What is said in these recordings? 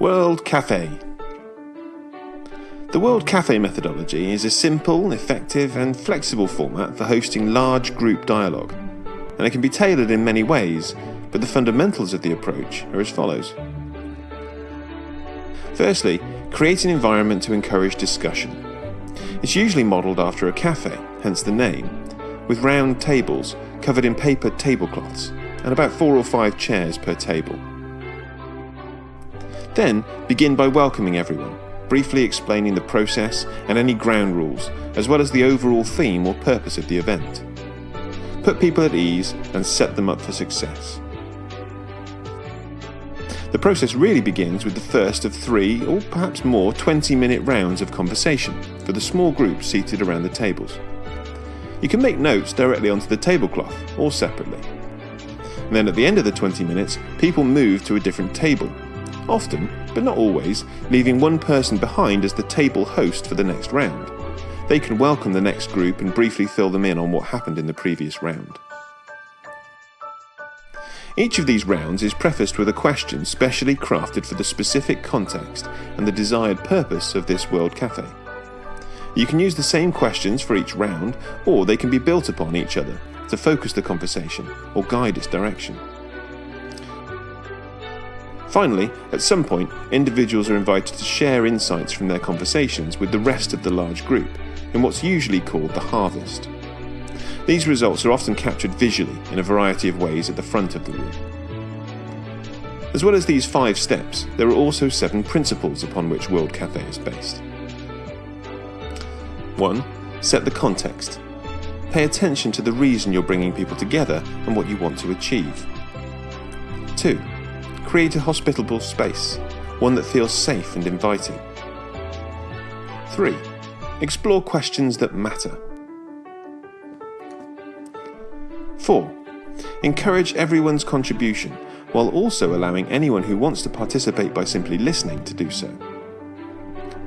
World Cafe. The World Cafe methodology is a simple, effective, and flexible format for hosting large group dialogue, and it can be tailored in many ways, but the fundamentals of the approach are as follows. Firstly, create an environment to encourage discussion. It's usually modelled after a cafe, hence the name, with round tables covered in paper tablecloths and about four or five chairs per table. Then begin by welcoming everyone, briefly explaining the process and any ground rules, as well as the overall theme or purpose of the event. Put people at ease and set them up for success. The process really begins with the first of three, or perhaps more, 20 minute rounds of conversation for the small group seated around the tables. You can make notes directly onto the tablecloth or separately. And then at the end of the 20 minutes, people move to a different table often, but not always, leaving one person behind as the table host for the next round. They can welcome the next group and briefly fill them in on what happened in the previous round. Each of these rounds is prefaced with a question specially crafted for the specific context and the desired purpose of this World Cafe. You can use the same questions for each round, or they can be built upon each other to focus the conversation or guide its direction. Finally, at some point, individuals are invited to share insights from their conversations with the rest of the large group in what's usually called the harvest. These results are often captured visually in a variety of ways at the front of the room. As well as these five steps, there are also seven principles upon which World Cafe is based. 1. Set the context. Pay attention to the reason you're bringing people together and what you want to achieve. 2 Create a hospitable space, one that feels safe and inviting. 3. Explore questions that matter. 4. Encourage everyone's contribution while also allowing anyone who wants to participate by simply listening to do so.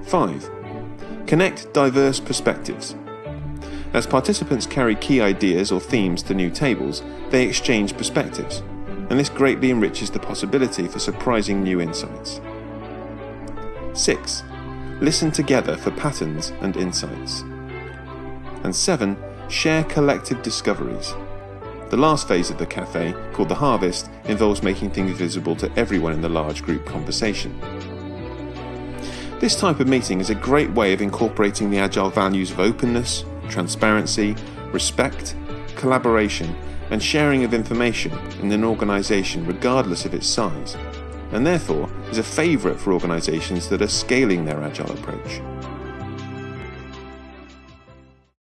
5. Connect diverse perspectives. As participants carry key ideas or themes to new tables, they exchange perspectives, and this greatly enriches the possibility for surprising new insights. 6. Listen together for patterns and insights. And 7. Share collective discoveries. The last phase of the cafe, called the harvest, involves making things visible to everyone in the large group conversation. This type of meeting is a great way of incorporating the agile values of openness, transparency, respect, collaboration, and sharing of information in an organisation regardless of its size, and therefore is a favourite for organisations that are scaling their agile approach.